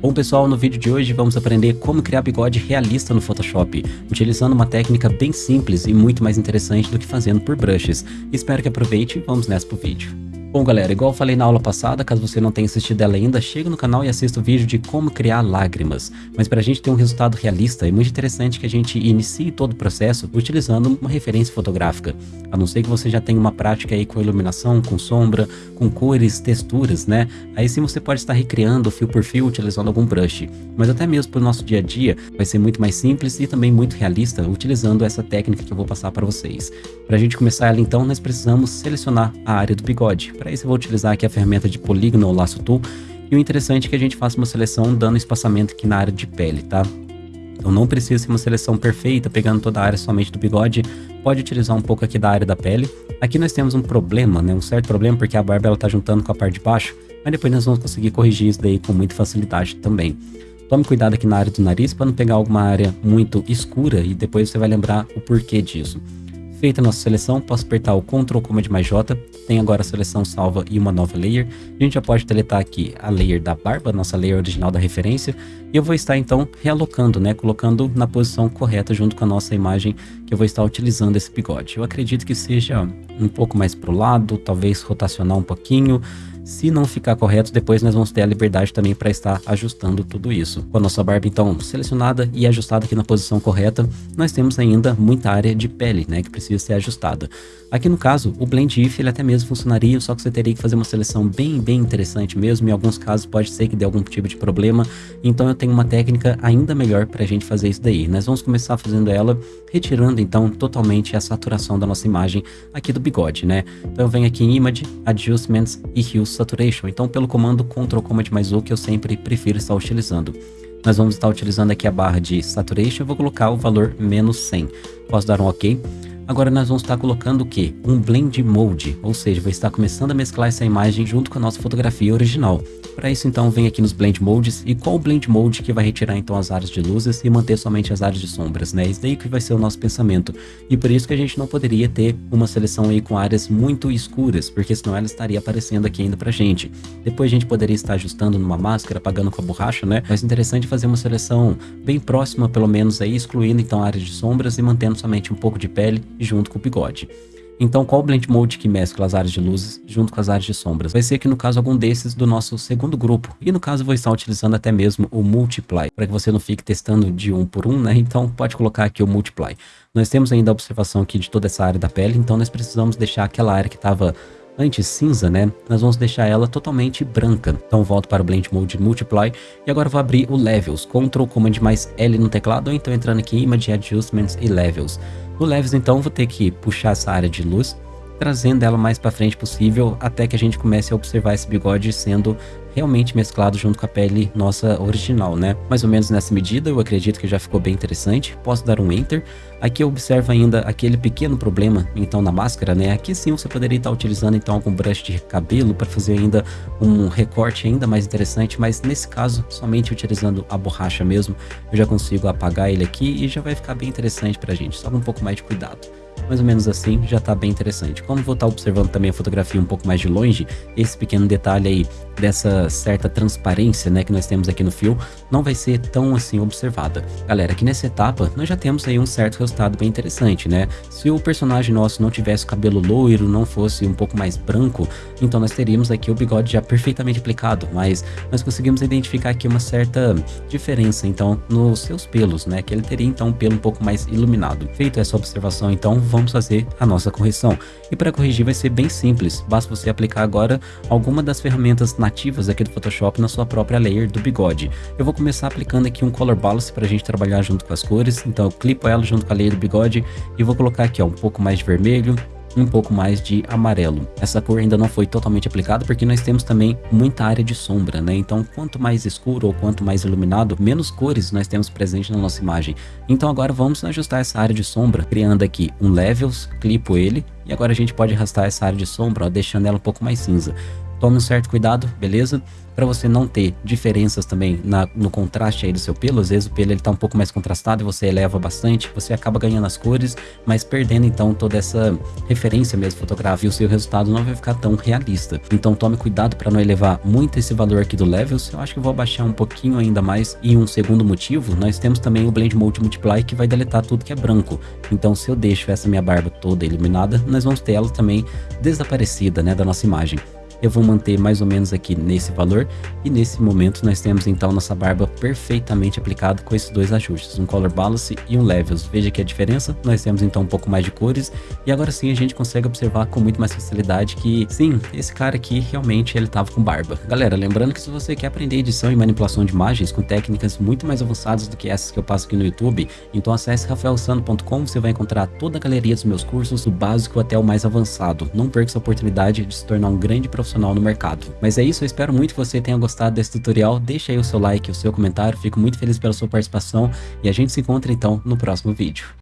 Bom pessoal, no vídeo de hoje vamos aprender como criar bigode realista no Photoshop, utilizando uma técnica bem simples e muito mais interessante do que fazendo por brushes. Espero que aproveite e vamos nessa pro vídeo. Bom galera, igual eu falei na aula passada, caso você não tenha assistido ela ainda, chega no canal e assista o vídeo de como criar lágrimas. Mas para a gente ter um resultado realista, é muito interessante que a gente inicie todo o processo utilizando uma referência fotográfica. A não ser que você já tenha uma prática aí com iluminação, com sombra, com cores, texturas, né? Aí sim você pode estar recriando fio por fio utilizando algum brush. Mas até mesmo para o nosso dia a dia, vai ser muito mais simples e também muito realista utilizando essa técnica que eu vou passar para vocês. Para a gente começar ela então, nós precisamos selecionar a área do bigode. Para isso eu vou utilizar aqui a ferramenta de polígono ou laço tool. E o interessante é que a gente faça uma seleção dando espaçamento aqui na área de pele, tá? Então não precisa ser uma seleção perfeita, pegando toda a área somente do bigode. Pode utilizar um pouco aqui da área da pele. Aqui nós temos um problema, né? Um certo problema, porque a barba ela tá juntando com a parte de baixo. Mas depois nós vamos conseguir corrigir isso daí com muita facilidade também. Tome cuidado aqui na área do nariz para não pegar alguma área muito escura e depois você vai lembrar o porquê disso. Feita a nossa seleção, posso apertar o Ctrl Command mais J, tem agora a seleção salva e uma nova layer. A gente já pode deletar aqui a layer da barba, nossa layer original da referência, e eu vou estar então realocando, né, colocando na posição correta junto com a nossa imagem que eu vou estar utilizando esse bigode. Eu acredito que seja um pouco mais para o lado, talvez rotacionar um pouquinho, se não ficar correto, depois nós vamos ter a liberdade também para estar ajustando tudo isso. Com a nossa barba então selecionada e ajustada aqui na posição correta, nós temos ainda muita área de pele, né, que precisa ser ajustada. Aqui no caso, o Blend If ele até mesmo funcionaria, só que você teria que fazer uma seleção bem, bem interessante mesmo. Em alguns casos pode ser que dê algum tipo de problema. Então eu tenho uma técnica ainda melhor para a gente fazer isso daí. Nós vamos começar fazendo ela, retirando então totalmente a saturação da nossa imagem aqui do bigode, né? Então eu venho aqui em Image, Adjustments e Hue Saturation. Então pelo comando Ctrl Command mais U que eu sempre prefiro estar utilizando. Nós vamos estar utilizando aqui a barra de Saturation, eu vou colocar o valor menos 100. Posso dar um OK. Agora nós vamos estar colocando o que? Um Blend Mode, ou seja, vai estar começando a mesclar essa imagem junto com a nossa fotografia original. Para isso então vem aqui nos Blend Modes e qual o Blend Mode que vai retirar então as áreas de luzes e manter somente as áreas de sombras, né? Isso daí que vai ser o nosso pensamento. E por isso que a gente não poderia ter uma seleção aí com áreas muito escuras, porque senão ela estaria aparecendo aqui ainda pra gente. Depois a gente poderia estar ajustando numa máscara, apagando com a borracha, né? Mas interessante fazer uma seleção bem próxima, pelo menos aí, excluindo então a área de sombras e mantendo somente um pouco de pele junto com o bigode. Então, qual o Blend Mode que mescla as áreas de luzes junto com as áreas de sombras? Vai ser aqui, no caso, algum desses do nosso segundo grupo. E no caso, vou estar utilizando até mesmo o Multiply, para que você não fique testando de um por um, né? Então, pode colocar aqui o Multiply. Nós temos ainda a observação aqui de toda essa área da pele, então nós precisamos deixar aquela área que estava antes cinza, né? Nós vamos deixar ela totalmente branca. Então volto para o Blend Mode Multiply e agora vou abrir o Levels, Ctrl Command mais L no teclado ou então entrando aqui em Image Adjustments e Levels. No Levels, então, vou ter que puxar essa área de luz, trazendo ela mais para frente possível, até que a gente comece a observar esse bigode sendo realmente mesclado junto com a pele nossa original, né? Mais ou menos nessa medida, eu acredito que já ficou bem interessante. Posso dar um Enter. Aqui eu observo ainda aquele pequeno problema, então, na máscara, né? Aqui sim você poderia estar utilizando, então, algum brush de cabelo para fazer ainda um recorte ainda mais interessante, mas nesse caso, somente utilizando a borracha mesmo, eu já consigo apagar ele aqui e já vai ficar bem interessante pra gente, só um pouco mais de cuidado mais ou menos assim, já tá bem interessante. Como vou estar tá observando também a fotografia um pouco mais de longe, esse pequeno detalhe aí dessa certa transparência, né, que nós temos aqui no fio, não vai ser tão assim observada. Galera, aqui nessa etapa, nós já temos aí um certo resultado bem interessante, né? Se o personagem nosso não tivesse cabelo loiro, não fosse um pouco mais branco, então nós teríamos aqui o bigode já perfeitamente aplicado, mas nós conseguimos identificar aqui uma certa diferença, então, nos seus pelos, né, que ele teria então um pelo um pouco mais iluminado. Feito essa observação, então, vamos fazer a nossa correção. E para corrigir vai ser bem simples, basta você aplicar agora alguma das ferramentas na nativas aqui do Photoshop na sua própria layer do bigode. Eu vou começar aplicando aqui um Color Balance para a gente trabalhar junto com as cores, então eu clipo ela junto com a layer do bigode e vou colocar aqui ó, um pouco mais de vermelho, um pouco mais de amarelo. Essa cor ainda não foi totalmente aplicada porque nós temos também muita área de sombra, né? Então quanto mais escuro ou quanto mais iluminado, menos cores nós temos presente na nossa imagem. Então agora vamos ajustar essa área de sombra, criando aqui um Levels, clipo ele, e agora a gente pode arrastar essa área de sombra, ó, deixando ela um pouco mais cinza. Tome um certo cuidado, beleza? Para você não ter diferenças também na, no contraste aí do seu pelo. Às vezes o pelo ele tá um pouco mais contrastado e você eleva bastante, você acaba ganhando as cores, mas perdendo então toda essa referência mesmo fotográfica e o seu resultado não vai ficar tão realista. Então tome cuidado para não elevar muito esse valor aqui do levels. Eu acho que vou abaixar um pouquinho ainda mais. E um segundo motivo, nós temos também o Blend Mode Multiply que vai deletar tudo que é branco. Então se eu deixo essa minha barba toda iluminada, nós vamos ter ela também desaparecida, né, da nossa imagem eu vou manter mais ou menos aqui nesse valor e nesse momento nós temos então nossa barba perfeitamente aplicada com esses dois ajustes, um Color Balance e um Levels. Veja aqui a diferença, nós temos então um pouco mais de cores e agora sim a gente consegue observar com muito mais facilidade que sim, esse cara aqui realmente ele tava com barba. Galera, lembrando que se você quer aprender edição e manipulação de imagens com técnicas muito mais avançadas do que essas que eu passo aqui no YouTube, então acesse rafaelsano.com, você vai encontrar toda a galeria dos meus cursos, do básico até o mais avançado. Não perca essa oportunidade de se tornar um grande profissional profissional no mercado. Mas é isso, eu espero muito que você tenha gostado desse tutorial, deixa aí o seu like, o seu comentário, fico muito feliz pela sua participação e a gente se encontra então no próximo vídeo.